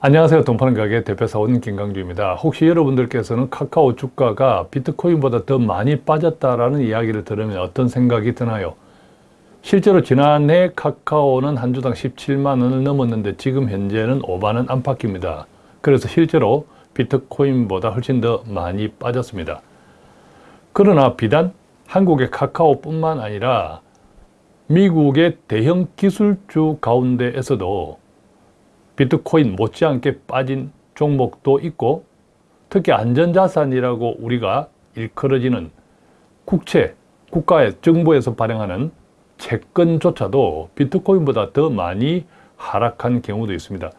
안녕하세요. 돈파는 가게 대표사원 김강주입니다. 혹시 여러분들께서는 카카오 주가가 비트코인보다 더 많이 빠졌다라는 이야기를 들으면 어떤 생각이 드나요? 실제로 지난해 카카오는 한 주당 17만 원을 넘었는데 지금 현재는 5만원 안팎입니다. 그래서 실제로 비트코인보다 훨씬 더 많이 빠졌습니다. 그러나 비단 한국의 카카오뿐만 아니라 미국의 대형 기술주 가운데에서도 비트코인 못지않게 빠진 종목도 있고 특히 안전자산이라고 우리가 일컬어지는 국채, 국가의 정부에서 발행하는 채권조차도 비트코인보다 더 많이 하락한 경우도 있습니다.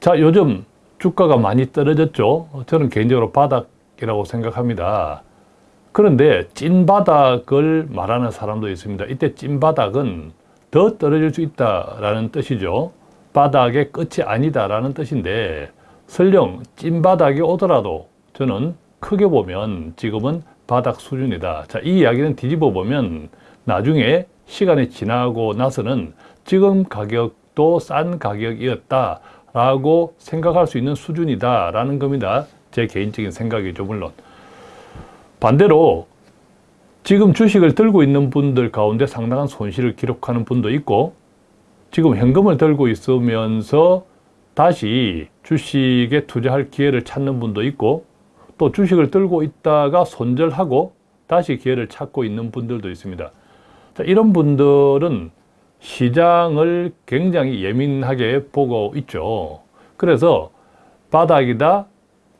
자, 요즘 주가가 많이 떨어졌죠. 저는 개인적으로 바닥이라고 생각합니다. 그런데 찐바닥을 말하는 사람도 있습니다. 이때 찐바닥은 더 떨어질 수 있다라는 뜻이죠. 바닥의 끝이 아니다라는 뜻인데 설령 찐바닥이 오더라도 저는 크게 보면 지금은 바닥 수준이다. 자, 이 이야기는 뒤집어 보면 나중에 시간이 지나고 나서는 지금 가격도 싼 가격이었다 라고 생각할 수 있는 수준이다 라는 겁니다. 제 개인적인 생각이죠, 물론. 반대로 지금 주식을 들고 있는 분들 가운데 상당한 손실을 기록하는 분도 있고 지금 현금을 들고 있으면서 다시 주식에 투자할 기회를 찾는 분도 있고 또 주식을 들고 있다가 손절하고 다시 기회를 찾고 있는 분들도 있습니다. 자, 이런 분들은 시장을 굉장히 예민하게 보고 있죠. 그래서 바닥이다,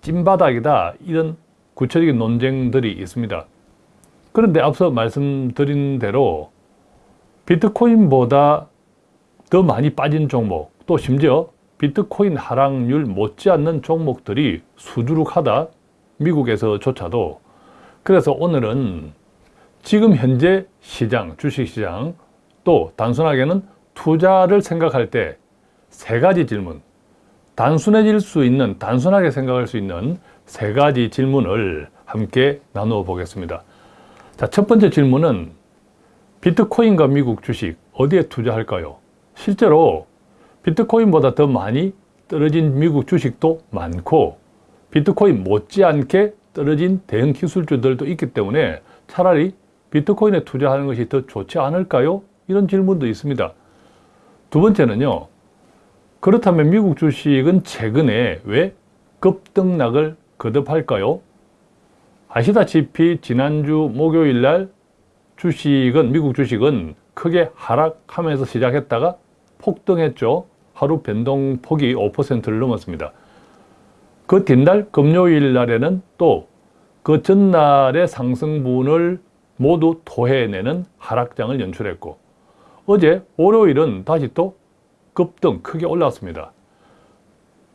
찐바닥이다 이런 구체적인 논쟁들이 있습니다. 그런데 앞서 말씀드린 대로 비트코인보다 더 많이 빠진 종목 또 심지어 비트코인 하락률 못지않는 종목들이 수두룩하다 미국에서조차도 그래서 오늘은 지금 현재 시장, 주식시장 또 단순하게는 투자를 생각할 때 세 가지 질문 단순해질 수 있는, 단순하게 생각할 수 있는 세 가지 질문을 함께 나누어 보겠습니다. 자, 첫 번째 질문은 비트코인과 미국 주식 어디에 투자할까요? 실제로 비트코인보다 더 많이 떨어진 미국 주식도 많고 비트코인 못지않게 떨어진 대형 기술주들도 있기 때문에 차라리 비트코인에 투자하는 것이 더 좋지 않을까요? 이런 질문도 있습니다. 두 번째는요. 그렇다면 미국 주식은 최근에 왜 급등락을 거듭할까요? 아시다시피 지난주 목요일 날 주식은 미국 주식은 크게 하락하면서 시작했다가 폭등했죠. 하루 변동폭이 5%를 넘었습니다. 그 뒷날 금요일 날에는 또 그 전날의 상승분을 모두 토해내는 하락장을 연출했고 어제 월요일은 다시 또 급등 크게 올랐습니다.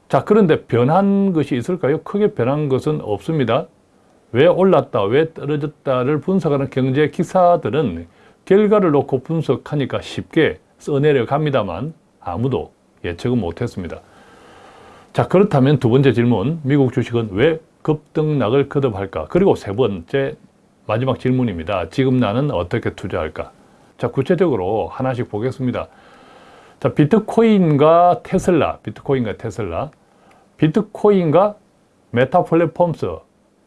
자 그런데 변한 것이 있을까요? 크게 변한 것은 없습니다. 왜 올랐다, 왜 떨어졌다를 분석하는 경제 기사들은 결과를 놓고 분석하니까 쉽게 써내려 갑니다만 아무도 예측은 못했습니다. 자 그렇다면 두 번째 질문 미국 주식은 왜 급등락을 거듭할까? 그리고 세 번째 마지막 질문입니다. 지금 나는 어떻게 투자할까? 자 구체적으로 하나씩 보겠습니다. 자 비트코인과 테슬라, 비트코인과 테슬라 비트코인과 메타 플랫폼스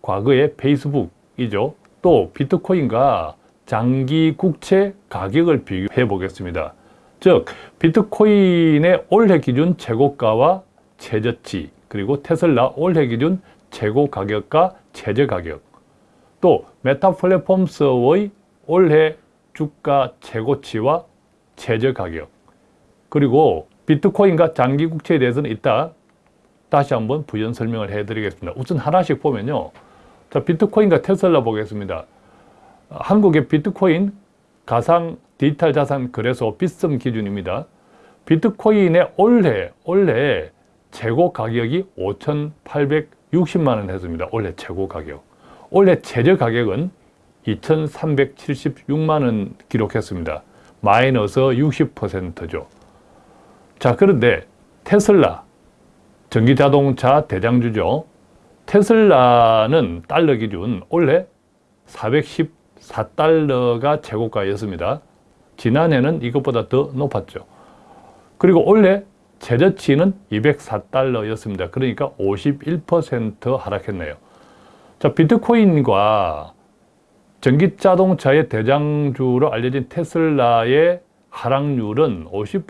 과거의 페이스북이죠. 또 비트코인과 장기 국채 가격을 비교해 보겠습니다. 즉 비트코인의 올해 기준 최고가와 최저치 그리고 테슬라 올해 기준 최고 가격과 최저 가격 또 메타 플랫폼스의 올해 주가 최고치와 최저 가격 그리고 비트코인과 장기 국채에 대해서는 이따 다시 한번 부연 설명을 해드리겠습니다. 우선 하나씩 보면요. 자, 비트코인과 테슬라 보겠습니다. 한국의 비트코인 가상 디지털 자산 거래소 비썸 기준입니다. 비트코인의 올해 올해 최고 가격이 5,860만 원 했습니다. 올해 최고 가격. 올해 최저 가격은 2,376만 원 기록했습니다. 마이너스 60%죠. 자, 그런데 테슬라, 전기자동차 대장주죠. 테슬라는 달러 기준 올해 414달러가 최고가였습니다. 지난해는 이것보다 더 높았죠. 그리고 올해 최저치는 204달러였습니다. 그러니까 51% 하락했네요. 자, 비트코인과 전기자동차의 대장주로 알려진 테슬라의 하락률은 50%,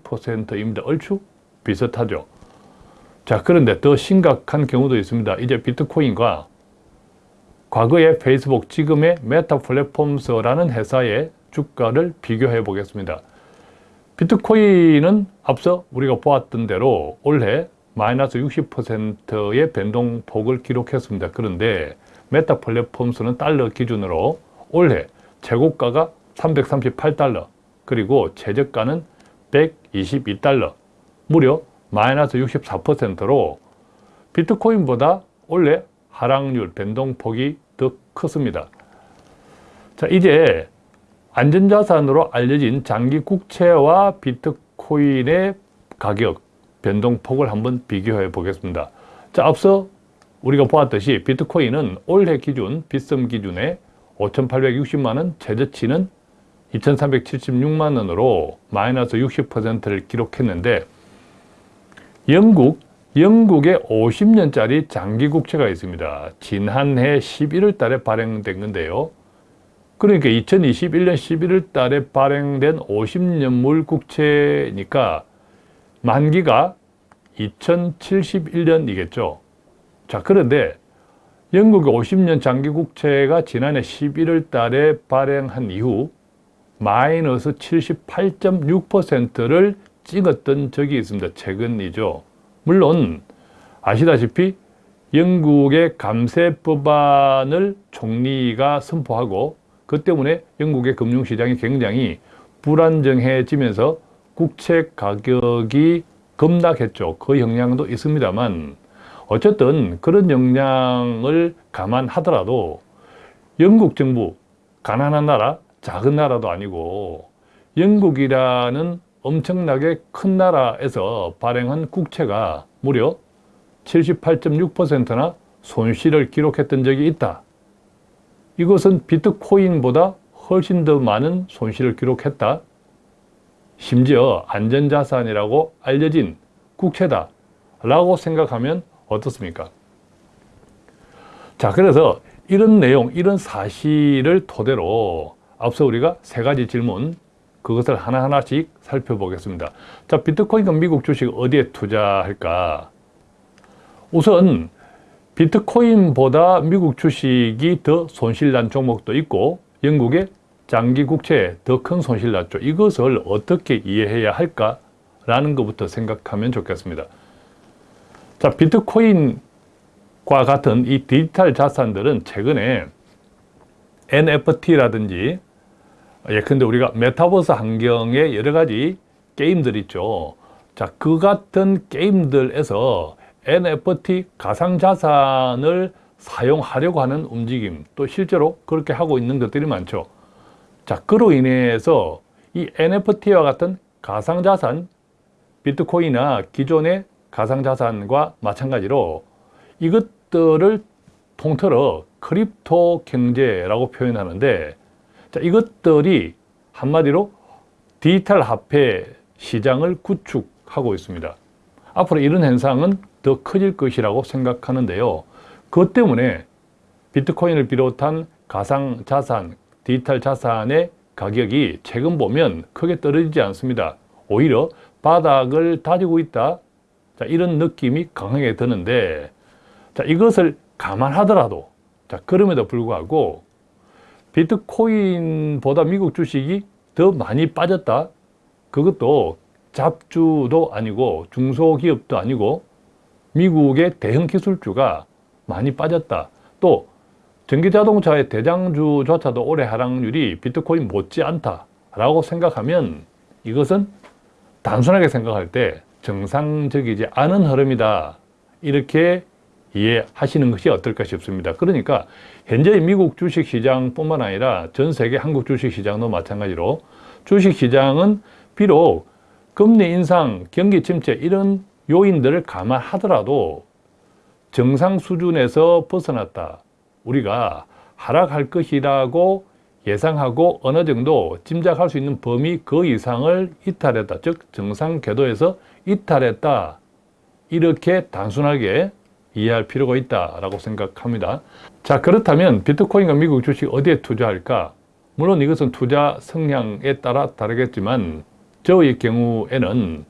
60%입니다. 얼추 비슷하죠. 자, 그런데 더 심각한 경우도 있습니다. 이제 비트코인과 과거의 페이스북, 지금의 메타 플랫폼스라는 회사의 주가를 비교해 보겠습니다. 비트코인은 앞서 우리가 보았던 대로 올해 마이너스 60%의 변동폭을 기록했습니다. 그런데 메타 플랫폼스는 달러 기준으로 올해 최고가가 338달러 그리고 최저가는 122달러 무려 마이너스 64%로 비트코인보다 올해 하락률 변동폭이 더 컸습니다. 자 이제 안전자산으로 알려진 장기 국채와 비트코인의 가격 변동폭을 한번 비교해 보겠습니다. 자 앞서 우리가 보았듯이 비트코인은 올해 기준 빗썸 기준에 5,860만원, 최저치는 2,376만원으로 마이너스 60%를 기록했는데 영국, 영국의 50년짜리 장기 국채가 있습니다. 지난해 11월 달에 발행된 건데요. 그러니까 2021년 11월 달에 발행된 50년물 국채니까 만기가 2071년이겠죠. 자, 그런데 영국의 50년 장기 국채가 지난해 11월 달에 발행한 이후 마이너스 78.6%를 찍었던 적이 있습니다. 최근이죠. 물론 아시다시피 영국의 감세 법안을 총리가 선포하고 그 때문에 영국의 금융시장이 굉장히 불안정해지면서 국채 가격이 급락했죠. 그 영향도 있습니다만 어쨌든 그런 영향을 감안하더라도 영국 정부, 가난한 나라, 작은 나라도 아니고 영국이라는 엄청나게 큰 나라에서 발행한 국채가 무려 78.6%나 손실을 기록했던 적이 있다. 이것은 비트코인보다 훨씬 더 많은 손실을 기록했다. 심지어 안전자산이라고 알려진 국채다 라고 생각하면 어떻습니까? 자 그래서 이런 내용, 이런 사실을 토대로 앞서 우리가 세 가지 질문 그것을 하나하나씩 살펴보겠습니다. 자 비트코인과 미국 주식 어디에 투자할까? 우선 비트코인보다 미국 주식이 더 손실난 종목도 있고 영국의 장기 국채에 더 큰 손실 났죠. 이것을 어떻게 이해해야 할까 라는 것부터 생각하면 좋겠습니다. 자, 비트코인과 같은 이 디지털 자산들은 최근에 NFT라든지 예컨대 우리가 메타버스 환경에 여러 가지 게임들 있죠. 자, 그 같은 게임들에서 NFT 가상자산을 사용하려고 하는 움직임 또 실제로 그렇게 하고 있는 것들이 많죠. 자, 그로 인해서 이 NFT와 같은 가상자산, 비트코인이나 기존의 가상자산과 마찬가지로 이것들을 통틀어 crypto 경제라고 표현하는데 자, 이것들이 한마디로 디지털 화폐 시장을 구축하고 있습니다. 앞으로 이런 현상은 더 커질 것이라고 생각하는데요. 그것 때문에 비트코인을 비롯한 가상자산, 디지털 자산의 가격이 최근 보면 크게 떨어지지 않습니다. 오히려 바닥을 다지고 있다. 자, 이런 느낌이 강하게 드는데, 자, 이것을 감안하더라도, 자, 그럼에도 불구하고, 비트코인보다 미국 주식이 더 많이 빠졌다. 그것도 잡주도 아니고 중소기업도 아니고 미국의 대형 기술주가 많이 빠졌다. 또 전기자동차의 대장주조차도 올해 하락률이 비트코인 못지않다라고 생각하면 이것은 단순하게 생각할 때 정상적이지 않은 흐름이다. 이렇게 이해하시는 것이 어떨까 싶습니다. 그러니까 현재 미국 주식시장뿐만 아니라 전 세계 한국 주식시장도 마찬가지로 주식시장은 비록 금리 인상, 경기 침체 이런 요인들을 감안하더라도 정상 수준에서 벗어났다. 우리가 하락할 것이라고 예상하고 어느 정도 짐작할 수 있는 범위 그 이상을 이탈했다. 즉 정상 궤도에서 이탈했다. 이렇게 단순하게 이해할 필요가 있다라고 생각합니다. 자 그렇다면 비트코인과 미국 주식 어디에 투자할까? 물론 이것은 투자 성향에 따라 다르겠지만 저의 경우에는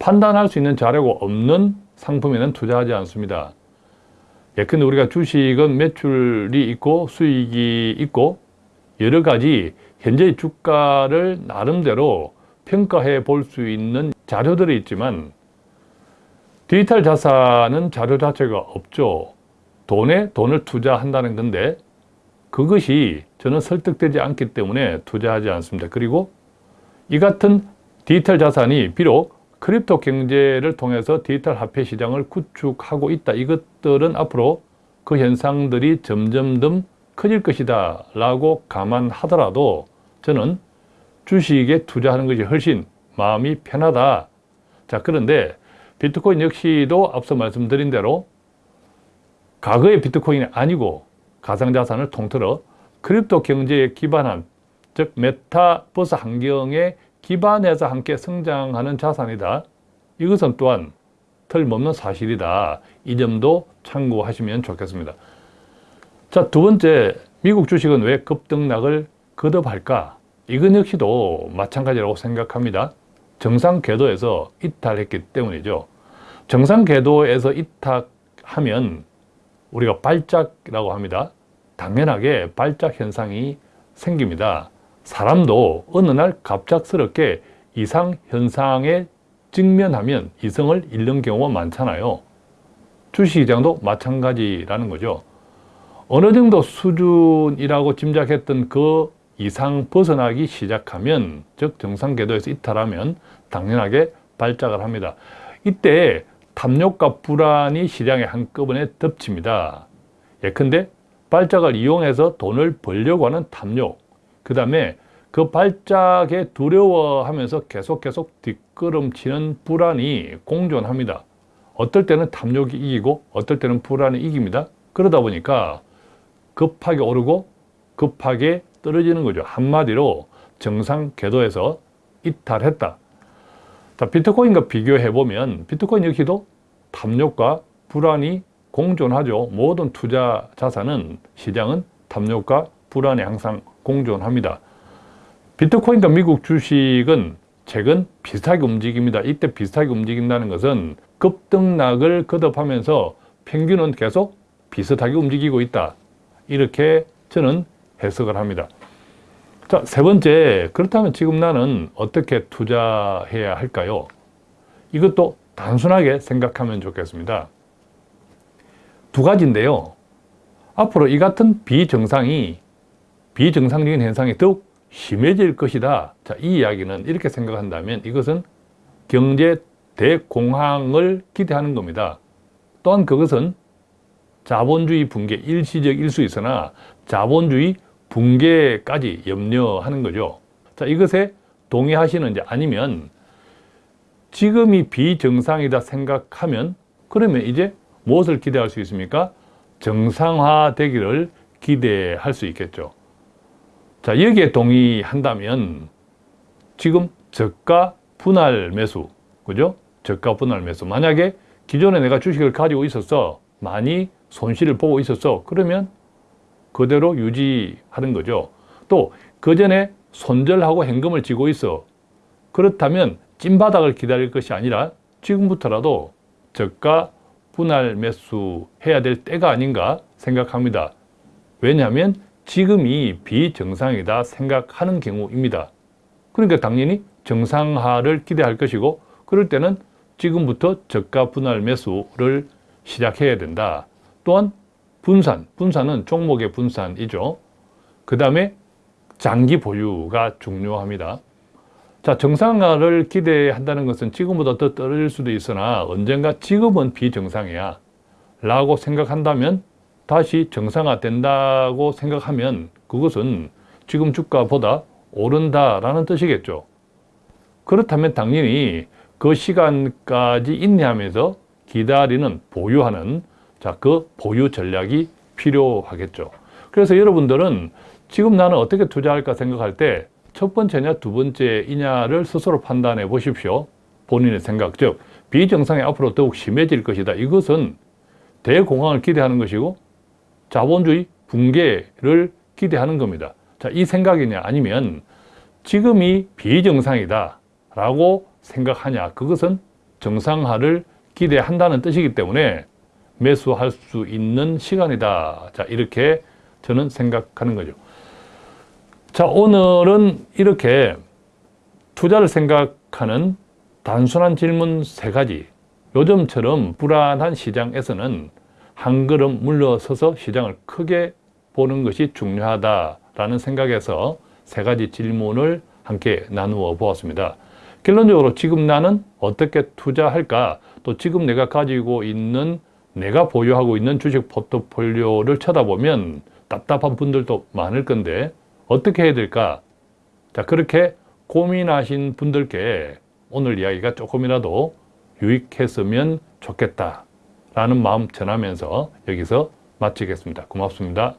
판단할 수 있는 자료가 없는 상품에는 투자하지 않습니다. 예컨대 우리가 주식은 매출이 있고 수익이 있고 여러 가지 현재의 주가를 나름대로 평가해 볼 수 있는 자료들이 있지만 디지털 자산은 자료 자체가 없죠. 돈에 돈을 투자한다는 건데 그것이 저는 설득되지 않기 때문에 투자하지 않습니다. 그리고 이 같은 디지털 자산이 비록 crypto 경제를 통해서 디지털 화폐 시장을 구축하고 있다. 이것들은 앞으로 그 현상들이 점점 더 커질 것이다 라고 감안하더라도 저는 주식에 투자하는 것이 훨씬 마음이 편하다. 자 그런데 비트코인 역시도 앞서 말씀드린 대로 과거의 비트코인이 아니고 가상자산을 통틀어 crypto 경제에 기반한 즉 메타버스 환경에 기반해서 함께 성장하는 자산이다. 이것은 또한 틀림없는 사실이다. 이 점도 참고하시면 좋겠습니다. 자, 두 번째, 미국 주식은 왜 급등락을 거듭할까? 이건 역시도 마찬가지라고 생각합니다. 정상 궤도에서 이탈했기 때문이죠. 정상 궤도에서 이탈하면 우리가 발작이라고 합니다. 당연하게 발작 현상이 생깁니다. 사람도 어느 날 갑작스럽게 이상 현상에 직면하면 이성을 잃는 경우가 많잖아요. 주식시장도 마찬가지라는 거죠. 어느 정도 수준이라고 짐작했던 그 이상 벗어나기 시작하면 즉 정상 궤도에서 이탈하면 당연하게 발작을 합니다. 이때 탐욕과 불안이 시장에 한꺼번에 덮칩니다. 예컨대 발작을 이용해서 돈을 벌려고 하는 탐욕 그 다음에 그 발작에 두려워하면서 계속 계속 뒷걸음치는 불안이 공존합니다. 어떨 때는 탐욕이 이기고 어떨 때는 불안이 이깁니다. 그러다 보니까 급하게 오르고 급하게 떨어지는 거죠. 한마디로 정상 궤도에서 이탈했다. 자, 비트코인과 비교해 보면 비트코인 역시도 탐욕과 불안이 공존하죠. 모든 투자 자산은 시장은 탐욕과 불안이 항상 공존합니다. 비트코인과 미국 주식은 최근 비슷하게 움직입니다. 이때 비슷하게 움직인다는 것은 급등락을 거듭하면서 평균은 계속 비슷하게 움직이고 있다. 이렇게 저는 해석을 합니다. 자, 세 번째, 그렇다면 지금 나는 어떻게 투자해야 할까요? 이것도 단순하게 생각하면 좋겠습니다. 두 가지인데요. 앞으로 이 같은 비정상이, 비정상적인 현상이 더욱 심해질 것이다. 자, 이 이야기는 이렇게 생각한다면 이것은 경제 대공황을 기대하는 겁니다. 또한 그것은 자본주의 붕괴, 일시적일 수 있으나 자본주의 붕괴까지 염려하는 거죠. 자, 이것에 동의하시는지 아니면 지금이 비정상이다 생각하면 그러면 이제 무엇을 기대할 수 있습니까? 정상화되기를 기대할 수 있겠죠. 자, 여기에 동의한다면 지금 저가 분할 매수, 그죠? 저가 분할 매수. 만약에 기존에 내가 주식을 가지고 있어서 많이 손실을 보고 있었어. 그러면 그대로 유지하는 거죠. 또 그 전에 손절하고 현금을 쥐고 있어. 그렇다면 찐바닥을 기다릴 것이 아니라 지금부터라도 저가 분할 매수 해야 될 때가 아닌가 생각합니다. 왜냐하면 지금이 비정상이다 생각하는 경우입니다. 그러니까 당연히 정상화를 기대할 것이고 그럴 때는 지금부터 저가 분할 매수를 시작해야 된다. 또한 분산, 분산은 종목의 분산이죠. 그 다음에 장기 보유가 중요합니다. 자, 정상화를 기대한다는 것은 지금보다 더 떨어질 수도 있으나 언젠가 지금은 비정상이야 라고 생각한다면 다시 정상화 된다고 생각하면 그것은 지금 주가보다 오른다라는 뜻이겠죠. 그렇다면 당연히 그 시간까지 인내하면서 기다리는 보유하는 자, 그 보유 전략이 필요하겠죠. 그래서 여러분들은 지금 나는 어떻게 투자할까 생각할 때 첫 번째냐 두 번째이냐를 스스로 판단해 보십시오. 본인의 생각, 즉 비정상이 앞으로 더욱 심해질 것이다. 이것은 대공황을 기대하는 것이고 자본주의 붕괴를 기대하는 겁니다. 자, 이 생각이냐 아니면 지금이 비정상이다 라고 생각하냐 그것은 정상화를 기대한다는 뜻이기 때문에 매수할 수 있는 시간이다. 자, 이렇게 저는 생각하는 거죠. 자, 오늘은 이렇게 투자를 생각하는 단순한 질문 세 가지. 요즘처럼 불안한 시장에서는 한 걸음 물러서서 시장을 크게 보는 것이 중요하다라는 생각에서 세 가지 질문을 함께 나누어 보았습니다. 결론적으로 지금 나는 어떻게 투자할까? 또 지금 내가 가지고 있는 내가 보유하고 있는 주식 포트폴리오를 쳐다보면 답답한 분들도 많을 건데 어떻게 해야 될까? 자, 그렇게 고민하신 분들께 오늘 이야기가 조금이라도 유익했으면 좋겠다. 라는 마음 전하면서 여기서 마치겠습니다. 고맙습니다.